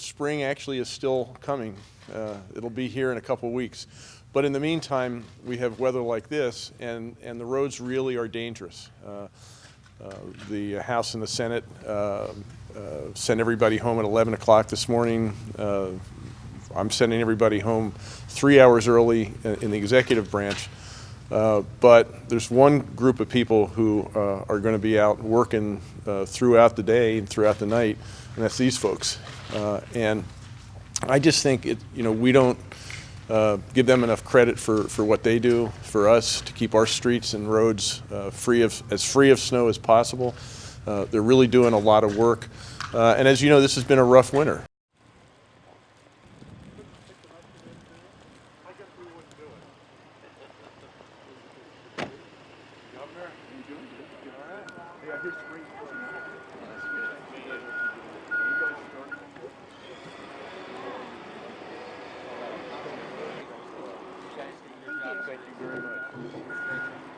spring actually is still coming. Uh, it'll be here in a couple weeks. But in the meantime, we have weather like this, and, and the roads really are dangerous. Uh, uh, the House and the Senate uh, uh, sent everybody home at 11 o'clock this morning. Uh, I'm sending everybody home three hours early in, the executive branch. Uh, but there's one group of people who uh, are going to be out working uh, throughout the day and throughout the night, and that's these folks. Uh, and I just think it, you know, we don't uh, give them enough credit for, for what they do for us to keep our streets and roads uh, free of as free of snow as possible. they're really doing a lot of work, and as you know, this has been a rough winter. Governor, you doing? Hey, I hear Thank you very much.